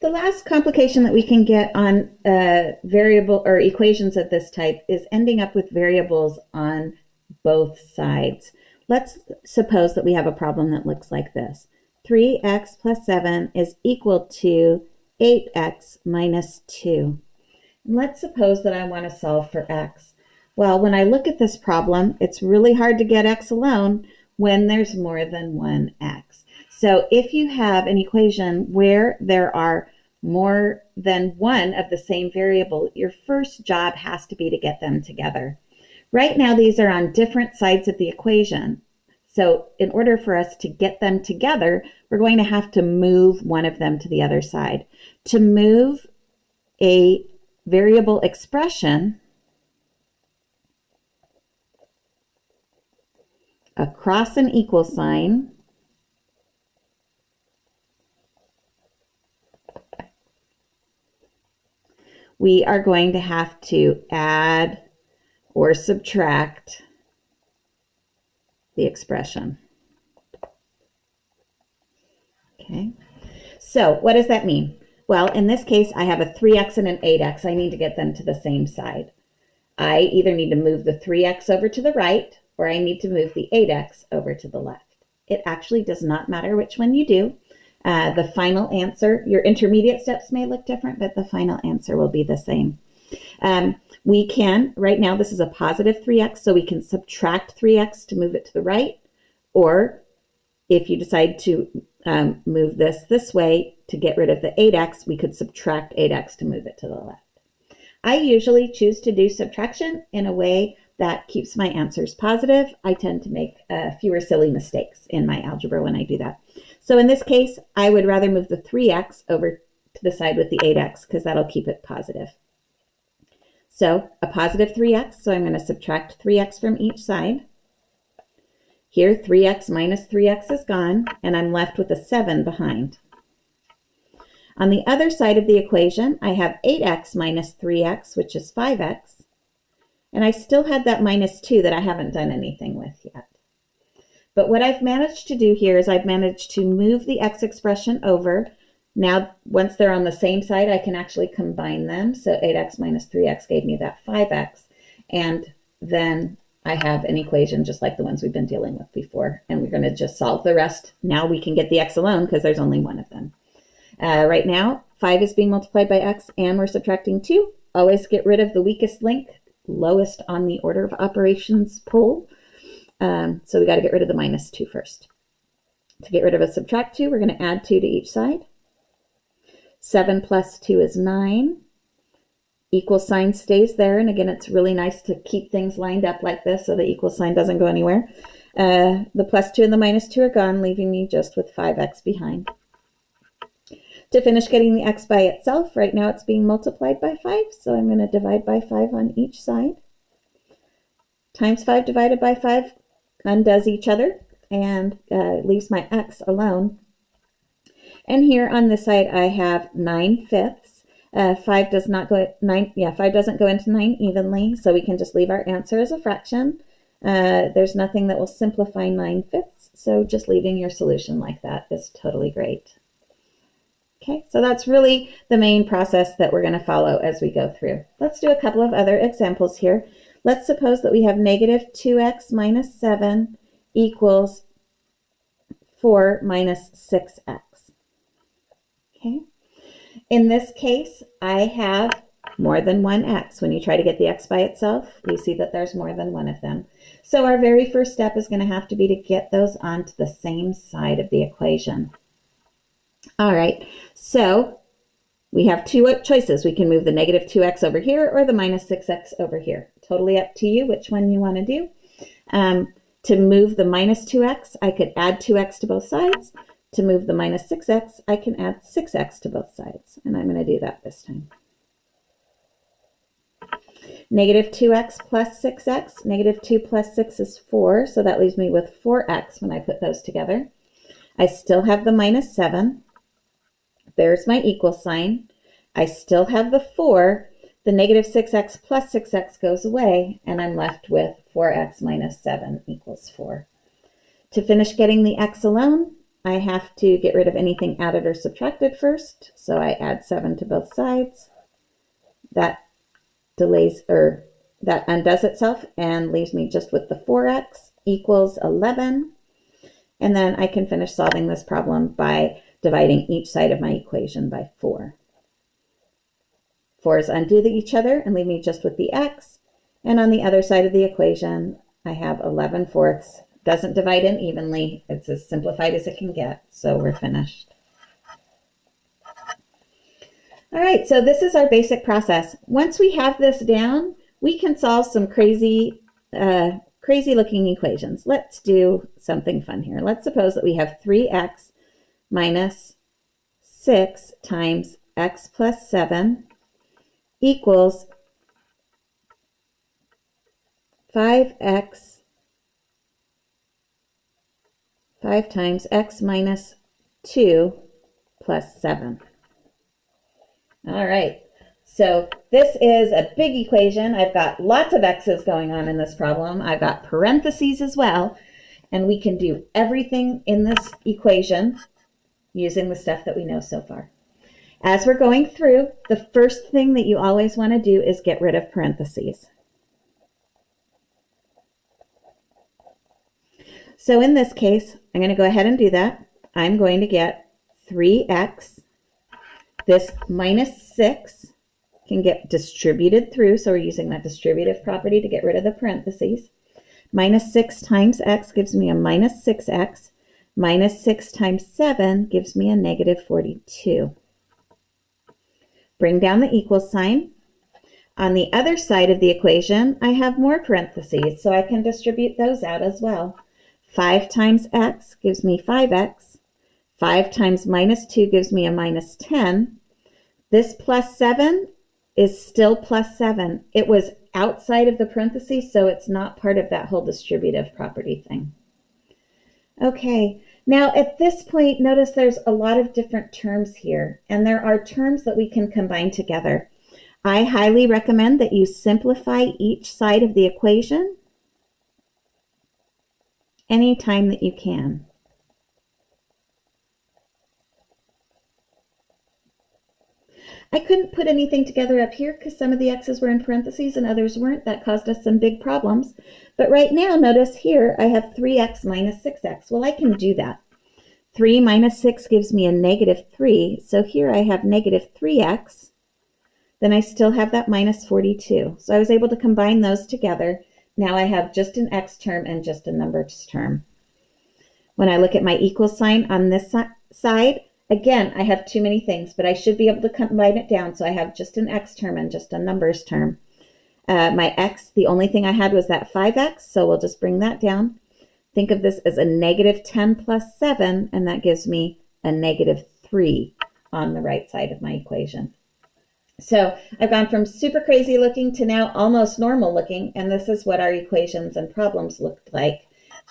The last complication that we can get on uh, variable or equations of this type is ending up with variables on both sides. Let's suppose that we have a problem that looks like this. 3x plus 7 is equal to 8x minus 2. And let's suppose that I want to solve for x. Well, when I look at this problem, it's really hard to get x alone when there's more than one x. So if you have an equation where there are more than one of the same variable, your first job has to be to get them together. Right now, these are on different sides of the equation. So in order for us to get them together, we're going to have to move one of them to the other side. To move a variable expression across an equal sign, we are going to have to add or subtract the expression. Okay, so what does that mean? Well, in this case, I have a 3x and an 8x. I need to get them to the same side. I either need to move the 3x over to the right or I need to move the 8x over to the left. It actually does not matter which one you do. Uh, the final answer, your intermediate steps may look different, but the final answer will be the same. Um, we can, right now this is a positive 3x, so we can subtract 3x to move it to the right, or if you decide to um, move this this way to get rid of the 8x, we could subtract 8x to move it to the left. I usually choose to do subtraction in a way that keeps my answers positive. I tend to make uh, fewer silly mistakes in my algebra when I do that. So in this case, I would rather move the 3x over to the side with the 8x because that'll keep it positive. So a positive 3x, so I'm going to subtract 3x from each side. Here, 3x minus 3x is gone, and I'm left with a 7 behind. On the other side of the equation, I have 8x minus 3x, which is 5x, and I still had that minus 2 that I haven't done anything with yet. But what I've managed to do here is I've managed to move the x expression over. Now, once they're on the same side, I can actually combine them. So 8x minus 3x gave me that 5x. And then I have an equation just like the ones we've been dealing with before. And we're going to just solve the rest. Now we can get the x alone because there's only one of them. Uh, right now, 5 is being multiplied by x, and we're subtracting 2. Always get rid of the weakest link lowest on the order of operations pole. Um, so we got to get rid of the minus 2 first. To get rid of a subtract 2, we're going to add 2 to each side. 7 plus 2 is 9. Equal sign stays there. And again, it's really nice to keep things lined up like this so the equal sign doesn't go anywhere. Uh, the plus 2 and the minus 2 are gone, leaving me just with 5x behind. To finish getting the x by itself, right now it's being multiplied by 5, so I'm going to divide by 5 on each side. Times 5 divided by 5 undoes each other and uh, leaves my x alone. And here on this side I have 9 fifths. Uh, 5 does not go, nine, yeah, 5 doesn't go into 9 evenly, so we can just leave our answer as a fraction. Uh, there's nothing that will simplify 9 fifths, so just leaving your solution like that is totally great. Okay, so that's really the main process that we're going to follow as we go through. Let's do a couple of other examples here. Let's suppose that we have negative 2x minus 7 equals 4 minus 6x. Okay, in this case, I have more than one x. When you try to get the x by itself, you see that there's more than one of them. So our very first step is going to have to be to get those onto the same side of the equation. All right, so we have two choices. We can move the negative 2x over here or the minus 6x over here. Totally up to you which one you want to do. Um, to move the minus 2x, I could add 2x to both sides. To move the minus 6x, I can add 6x to both sides. And I'm going to do that this time. Negative 2x plus 6x. Negative 2 plus 6 is 4, so that leaves me with 4x when I put those together. I still have the minus 7. There's my equal sign. I still have the 4. The negative 6x plus 6x goes away, and I'm left with 4x minus 7 equals 4. To finish getting the x alone, I have to get rid of anything added or subtracted first. So I add 7 to both sides. That delays or that undoes itself and leaves me just with the 4x equals 11. And then I can finish solving this problem by dividing each side of my equation by 4. 4's undo each other and leave me just with the x. And on the other side of the equation, I have 11 fourths. Doesn't divide in evenly. It's as simplified as it can get. So we're finished. All right, so this is our basic process. Once we have this down, we can solve some crazy, uh, crazy looking equations. Let's do something fun here. Let's suppose that we have 3x minus 6 times x plus 7 equals 5x 5 times x minus 2 plus 7. All right, so this is a big equation. I've got lots of x's going on in this problem. I've got parentheses as well, and we can do everything in this equation using the stuff that we know so far. As we're going through, the first thing that you always want to do is get rid of parentheses. So in this case, I'm going to go ahead and do that. I'm going to get 3x. This minus 6 can get distributed through, so we're using that distributive property to get rid of the parentheses. Minus 6 times x gives me a minus 6x. Minus 6 times 7 gives me a negative 42. Bring down the equal sign. On the other side of the equation, I have more parentheses, so I can distribute those out as well. 5 times x gives me 5x. 5 times minus 2 gives me a minus 10. This plus 7 is still plus 7. It was outside of the parentheses, so it's not part of that whole distributive property thing. Okay, now at this point, notice there's a lot of different terms here, and there are terms that we can combine together. I highly recommend that you simplify each side of the equation anytime that you can. I couldn't put anything together up here because some of the x's were in parentheses and others weren't. That caused us some big problems. But right now, notice here, I have 3x minus 6x. Well, I can do that. 3 minus 6 gives me a negative 3. So here I have negative 3x. Then I still have that minus 42. So I was able to combine those together. Now I have just an x term and just a numbers term. When I look at my equal sign on this side, Again, I have too many things, but I should be able to combine it down so I have just an x term and just a numbers term. Uh, my x, the only thing I had was that 5x, so we'll just bring that down. Think of this as a negative 10 plus 7, and that gives me a negative 3 on the right side of my equation. So I've gone from super crazy looking to now almost normal looking, and this is what our equations and problems looked like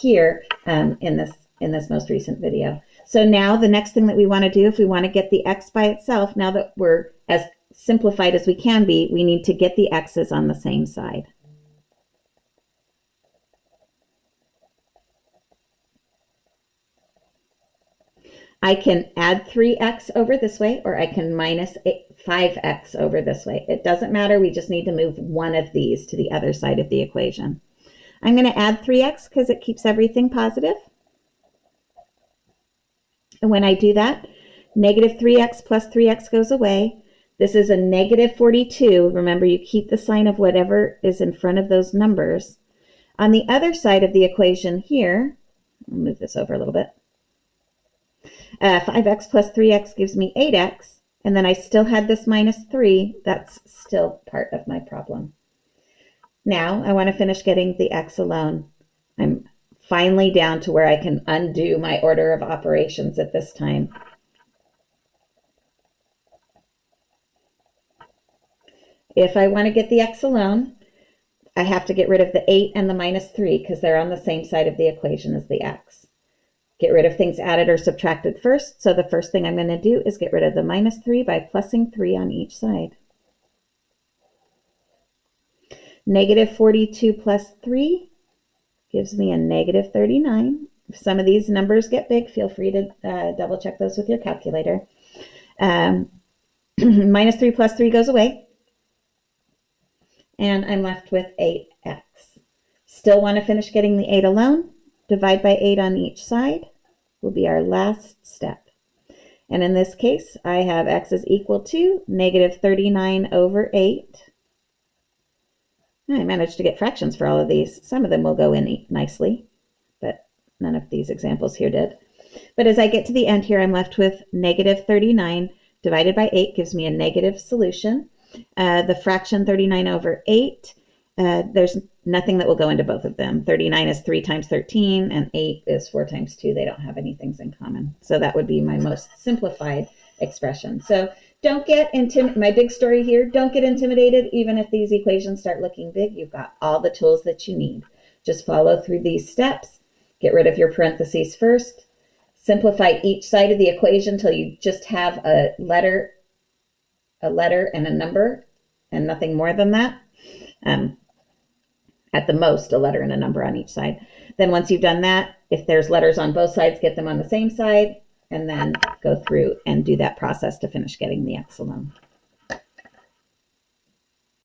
here um, in this in this most recent video. So now the next thing that we want to do, if we want to get the x by itself, now that we're as simplified as we can be, we need to get the x's on the same side. I can add 3x over this way, or I can minus 5x over this way. It doesn't matter. We just need to move one of these to the other side of the equation. I'm going to add 3x because it keeps everything positive. And when I do that, negative 3x plus 3x goes away. This is a negative 42. Remember, you keep the sign of whatever is in front of those numbers. On the other side of the equation here, I'll move this over a little bit. Uh, 5x plus 3x gives me 8x, and then I still had this minus 3. That's still part of my problem. Now I want to finish getting the x alone. I'm finally down to where I can undo my order of operations at this time. If I want to get the x alone, I have to get rid of the 8 and the minus 3 because they're on the same side of the equation as the x. Get rid of things added or subtracted first. So the first thing I'm going to do is get rid of the minus 3 by plussing 3 on each side. Negative 42 plus 3 gives me a negative 39. If some of these numbers get big, feel free to uh, double check those with your calculator. Um, minus 3 plus 3 goes away. And I'm left with 8x. Still want to finish getting the 8 alone. Divide by 8 on each side will be our last step. And in this case, I have x is equal to negative 39 over 8. I managed to get fractions for all of these. Some of them will go in nicely, but none of these examples here did. But as I get to the end here, I'm left with negative 39 divided by 8 gives me a negative solution. Uh, the fraction 39 over 8, uh, there's nothing that will go into both of them. 39 is 3 times 13, and 8 is 4 times 2. They don't have any things in common. So that would be my most simplified expression. So don't get intimidated. My big story here, don't get intimidated. Even if these equations start looking big, you've got all the tools that you need. Just follow through these steps. Get rid of your parentheses first. Simplify each side of the equation until you just have a letter, a letter and a number and nothing more than that. Um, at the most, a letter and a number on each side. Then once you've done that, if there's letters on both sides, get them on the same side and then go through and do that process to finish getting the alone.